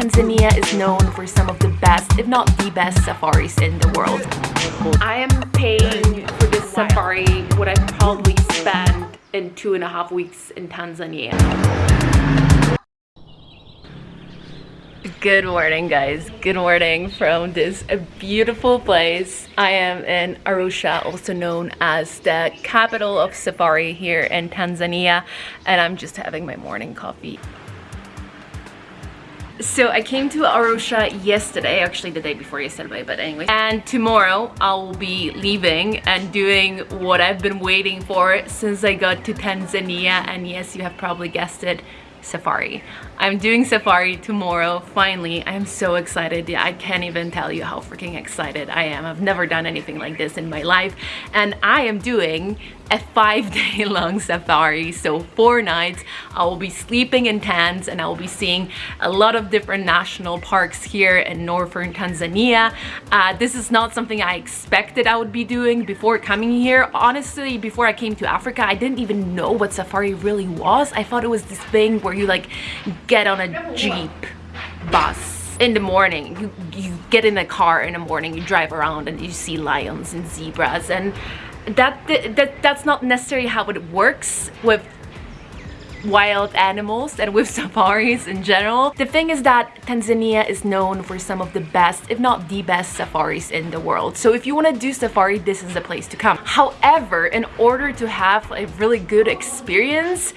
Tanzania is known for some of the best, if not the best safaris in the world. I am paying for this safari what I probably spent in two and a half weeks in Tanzania. Good morning guys, good morning from this beautiful place. I am in Arusha, also known as the capital of safari here in Tanzania and I'm just having my morning coffee. So I came to Arusha yesterday, actually the day before yesterday, but anyway. And tomorrow I'll be leaving and doing what I've been waiting for since I got to Tanzania. And yes, you have probably guessed it, safari. I'm doing safari tomorrow, finally. I am so excited. I can't even tell you how freaking excited I am. I've never done anything like this in my life. And I am doing a five day long safari so four nights. I will be sleeping in tents and I will be seeing a lot of different national parks here in northern Tanzania. Uh, this is not something I expected I would be doing before coming here. Honestly before I came to Africa I didn't even know what safari really was. I thought it was this thing where you like get on a jeep bus in the morning. You you get in a car in the morning you drive around and you see lions and zebras and that, that that's not necessarily how it works with wild animals and with safaris in general. The thing is that Tanzania is known for some of the best, if not the best safaris in the world. So if you want to do safari, this is the place to come. However, in order to have a really good experience,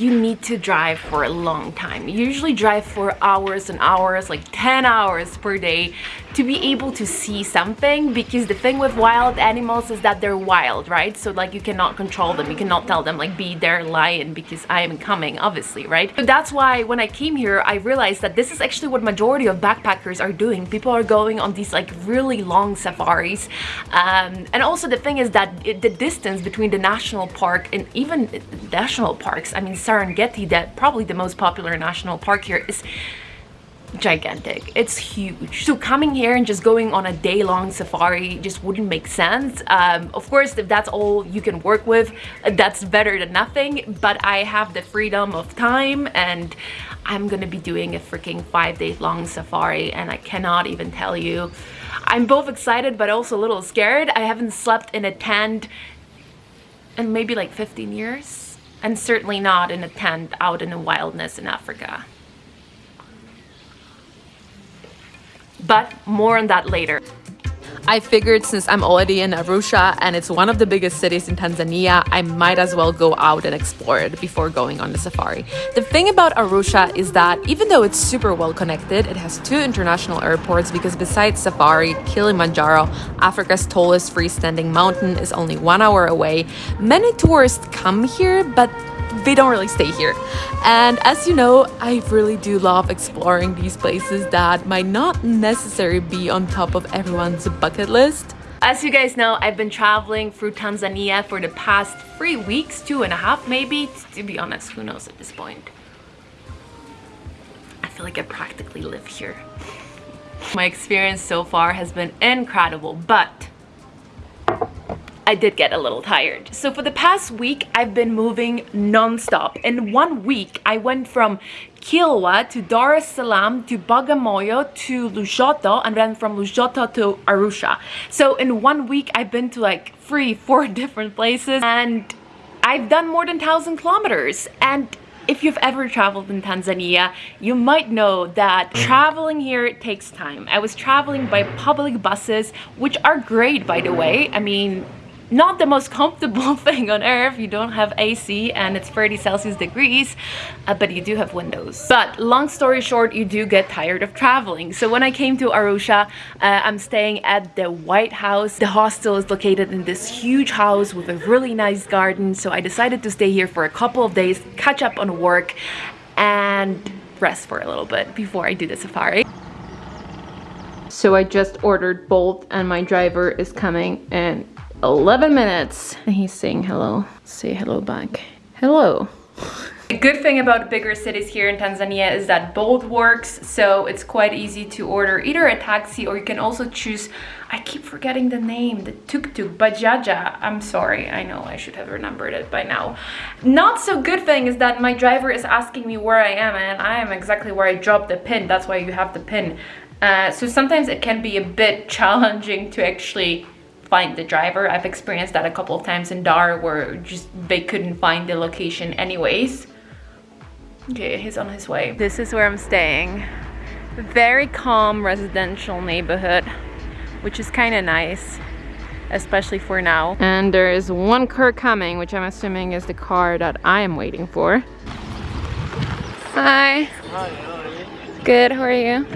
you need to drive for a long time. You usually drive for hours and hours, like 10 hours per day to be able to see something because the thing with wild animals is that they're wild, right? So like you cannot control them. You cannot tell them like be there lion because I am coming, obviously, right? But that's why when I came here, I realized that this is actually what majority of backpackers are doing. People are going on these like really long safaris. Um, and also the thing is that it, the distance between the national park and even national parks, I mean, Serengeti, that probably the most popular national park here is gigantic. It's huge. So coming here and just going on a day-long safari just wouldn't make sense. Um, of course if that's all you can work with that's better than nothing but I have the freedom of time and I'm gonna be doing a freaking five day long safari and I cannot even tell you. I'm both excited but also a little scared. I haven't slept in a tent in maybe like 15 years and certainly not in a tent out in the wildness in Africa. But more on that later. I figured since I'm already in Arusha and it's one of the biggest cities in Tanzania, I might as well go out and explore it before going on the safari. The thing about Arusha is that even though it's super well connected, it has two international airports because besides safari, Kilimanjaro, Africa's tallest freestanding mountain is only one hour away. Many tourists come here, but they don't really stay here. And as you know, I really do love exploring these places that might not necessarily be on top of everyone's bucket list. As you guys know, I've been traveling through Tanzania for the past three weeks, two and a half maybe. To be honest, who knows at this point. I feel like I practically live here. My experience so far has been incredible, but I did get a little tired. So for the past week, I've been moving non-stop. In one week, I went from Kilwa to Dar es Salaam to Bagamoyo to Lushoto and then from Lushoto to Arusha. So in one week, I've been to like three, four different places and I've done more than 1,000 kilometers. And if you've ever traveled in Tanzania, you might know that mm-hmm. traveling here takes time. I was traveling by public buses, which are great, by the way. I mean, not the most comfortable thing on earth. You don't have AC and it's 30 Celsius degrees uh, but you do have windows. But long story short you do get tired of traveling. So when I came to Arusha uh, I'm staying at the White House. The hostel is located in this huge house with a really nice garden. So I decided to stay here for a couple of days catch up on work and rest for a little bit before I do the safari. So I just ordered Bolt and my driver is coming in 11 minutes. And he's saying hello. Say hello back. Hello. The good thing about bigger cities here in Tanzania is that Bolt works, so it's quite easy to order either a taxi or you can also choose I keep forgetting the name, the tuk-tuk, Bajaja. I'm sorry, I know I should have remembered it by now. Not so good thing is that my driver is asking me where I am and I am exactly where I dropped the pin. That's why you have the pin. Uh, so sometimes it can be a bit challenging to actually find the driver. I've experienced that a couple of times in Dar where just they couldn't find the location anyways. Okay, he's on his way. This is where I'm staying. Very calm residential neighborhood which is kind of nice especially for now. And there is one car coming, which I'm assuming is the car that I am waiting for. Hi. Hi, how are you? Good, how are you?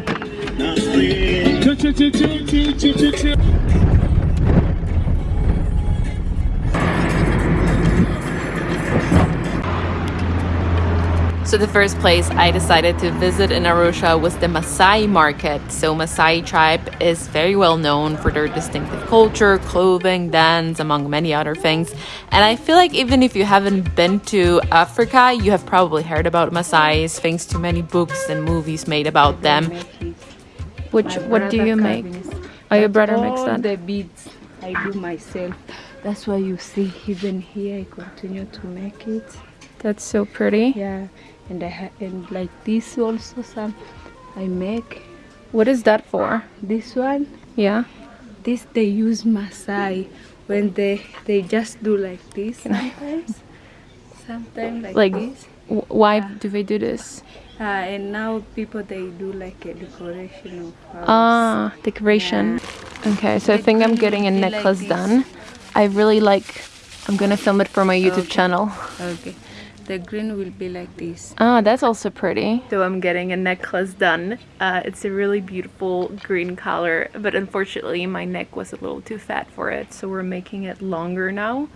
So the first place I decided to visit in Arusha was the Maasai market. So Maasai tribe is very well known for their distinctive culture, clothing, dance, among many other things. And I feel like even if you haven't been to Africa, you have probably heard about Maasai's thanks to many books and movies made about them. Which, what do you make? Oh, your brother makes that? the beads I do myself. That's why you see even here I continue to make it. That's so pretty. Yeah and I and like this also some I make. What is that for? This one? Yeah. This they use Maasai when they they just do like this. Sometimes sometimes like, like this. why yeah. do they do this? Uh, and now people they do like a decoration of ah decoration. Yeah. okay so I think I'm getting a necklace like done. I really like I'm gonna film it for my YouTube okay. channel. Okay the green will be like this ah that's also pretty so i'm getting a necklace done uh, it's a really beautiful green color but unfortunately my neck was a little too fat for it so we're making it longer now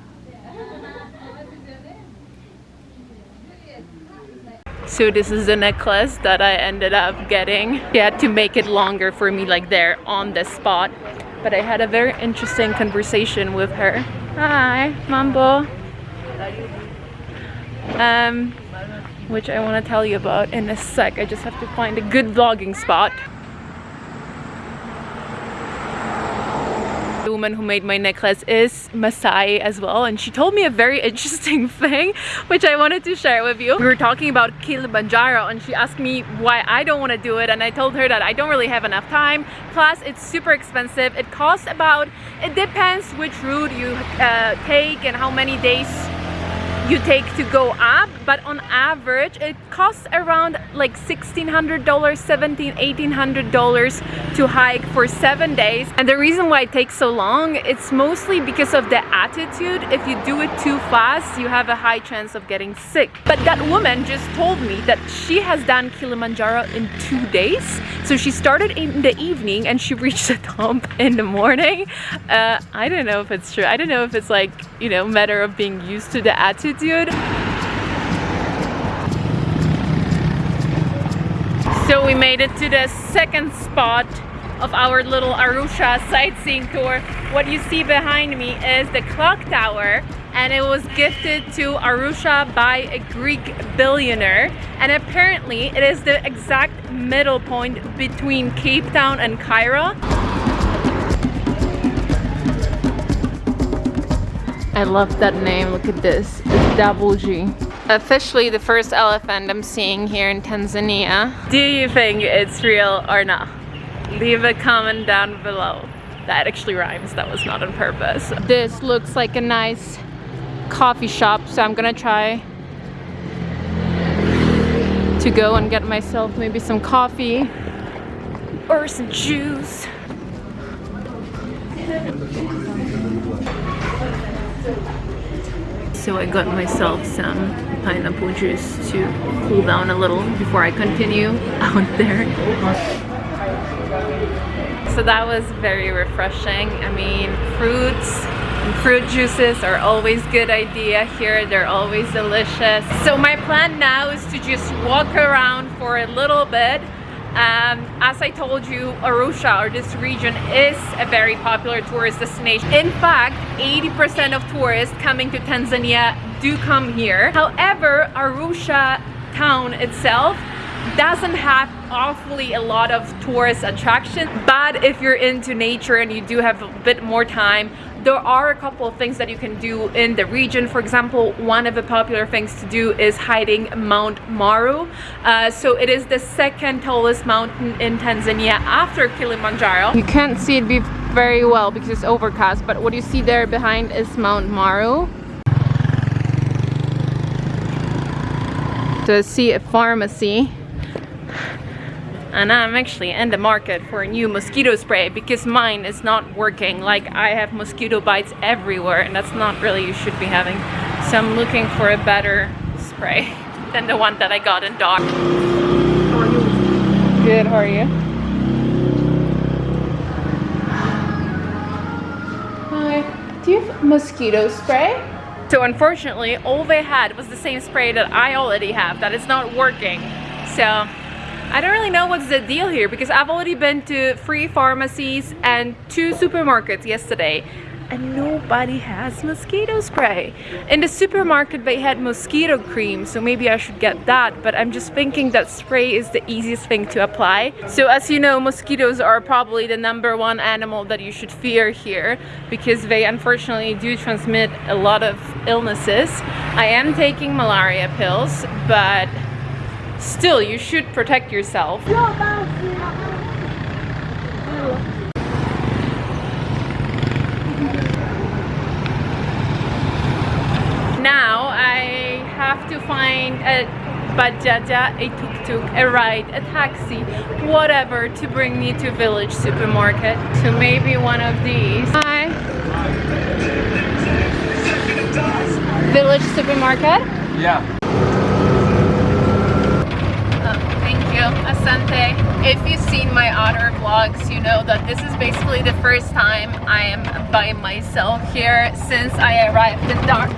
So this is the necklace that I ended up getting. You had to make it longer for me like there on the spot. But I had a very interesting conversation with her. Hi, Mambo um, which I want to tell you about in a sec. I just have to find a good vlogging spot. The woman who made my necklace is Maasai as well and she told me a very interesting thing which I wanted to share with you. We were talking about Kilimanjaro and she asked me why I don't want to do it and I told her that I don't really have enough time plus it's super expensive. It costs about, it depends which route you uh, take and how many days you take to go up but on average it costs around like $1,600 $1,700 $1,800 to hike for seven days. And the reason why it takes so long it's mostly because of the altitude if you do it too fast you have a high chance of getting sick. But that woman just told me that she has done Kilimanjaro in two days. So she started in the evening and she reached the top in the morning. Uh, I don't know if it's true. I don't know if it's like you know matter of being used to the attitude. So we made it to the second spot of our little Arusha sightseeing tour. What you see behind me is the clock tower and it was gifted to Arusha by a Greek billionaire and apparently it is the exact middle point between Cape Town and Cairo. I love that name, look at this. It's Double G. Officially the first elephant I'm seeing here in Tanzania. Do you think it's real or not? Leave a comment down below. That actually rhymes, that was not on purpose. This looks like a nice coffee shop, so I'm gonna try to go and get myself maybe some coffee or some juice. So I got myself some pineapple juice to cool down a little before I continue out there. So that was very refreshing. I mean, fruits and fruit juices are always good idea here. They're always delicious. So my plan now is to just walk around for a little bit um, as I told you, Arusha or this region is a very popular tourist destination. In fact, 80% of tourists coming to Tanzania do come here. However, Arusha town itself doesn't have awfully a lot of tourist attraction but if you're into nature and you do have a bit more time there are a couple of things that you can do in the region. For example one of the popular things to do is hiding Mount Meru. Uh, so it is the second tallest mountain in Tanzania after Kilimanjaro. You can't see it very well because it's overcast but what you see there behind is Mount Meru to see a pharmacy and I'm actually in the market for a new mosquito spray because mine is not working like I have mosquito bites everywhere and that's not really you should be having so I'm looking for a better spray than the one that I got in you? Good, how are you? Hi, do you have mosquito spray? So unfortunately, all they had was the same spray that I already have that is not working. So I don't really know what's the deal here because I've already been to three pharmacies and two supermarkets yesterday and nobody has mosquito spray. In the supermarket they had mosquito cream so maybe I should get that but I'm just thinking that spray is the easiest thing to apply. So as you know mosquitoes are probably the number one animal that you should fear here because they unfortunately do transmit a lot of illnesses. I am taking malaria pills but Still, you should protect yourself. Now I have to find a bajaja, a tuk-tuk, a ride, a taxi, whatever to bring me to village supermarket. So maybe one of these. Hi. Village supermarket? Yeah. Asante. If you've seen my other vlogs, you know that this is basically the first time I am by myself here since I arrived in Dar.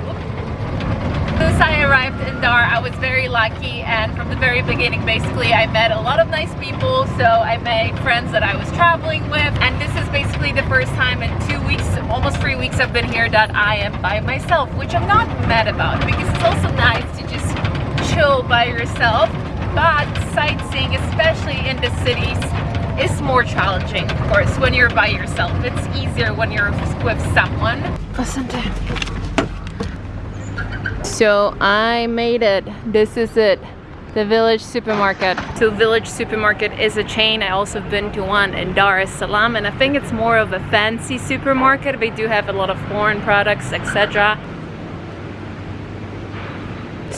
Since I arrived in Dar, I was very lucky and from the very beginning, basically, I met a lot of nice people. So I made friends that I was traveling with and this is basically the first time in two weeks, almost three weeks I've been here that I am by myself, which I'm not mad about because it's also nice to just chill by yourself but sightseeing, especially in the cities, is more challenging, of course, when you're by yourself. It's easier when you're with someone. Listen to him. So I made it. This is it. The Village Supermarket. So Village Supermarket is a chain. I also been to one in Dar es Salaam and I think it's more of a fancy supermarket. They do have a lot of foreign products, etc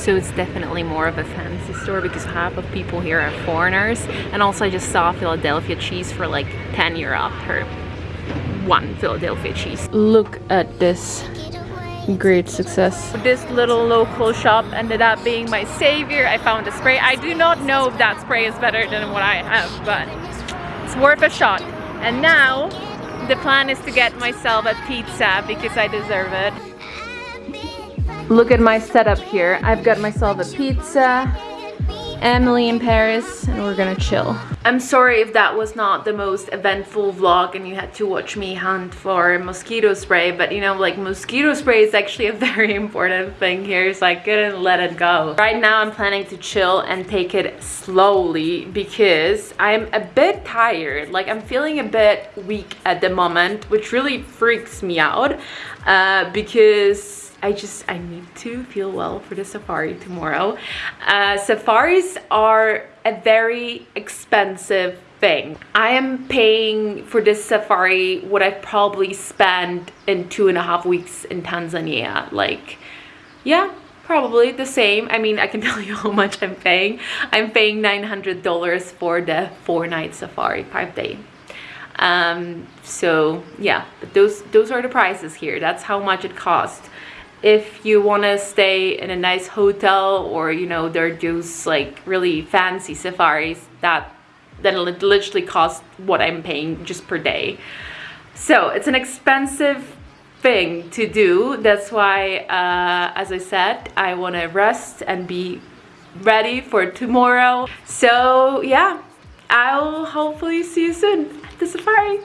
so it's definitely more of a fancy store because half of people here are foreigners and also I just saw Philadelphia cheese for like 10 euro per one Philadelphia cheese. Look at this great success. This little local shop ended up being my savior. I found a spray. I do not know if that spray is better than what I have, but it's worth a shot. And now the plan is to get myself a pizza because I deserve it. Look at my setup here. I've got myself a pizza, Emily in Paris, and we're gonna chill. I'm sorry if that was not the most eventful vlog and you had to watch me hunt for mosquito spray, but you know, like mosquito spray is actually a very important thing here, so I couldn't let it go. Right now I'm planning to chill and take it slowly because I'm a bit tired. Like I'm feeling a bit weak at the moment, which really freaks me out uh, because I just, I need to feel well for the safari tomorrow. Uh, safaris are a very expensive thing. I am paying for this safari what I probably spent in two and a half weeks in Tanzania. Like, yeah, probably the same. I mean, I can tell you how much I'm paying. I'm paying $900 for the four night safari, five day um so yeah but those those are the prices here that's how much it costs if you want to stay in a nice hotel or you know there are those like really fancy safaris that then it literally costs what I'm paying just per day. So it's an expensive thing to do. That's why uh, as I said I want to rest and be ready for tomorrow. So yeah I'll hopefully see you soon at the safari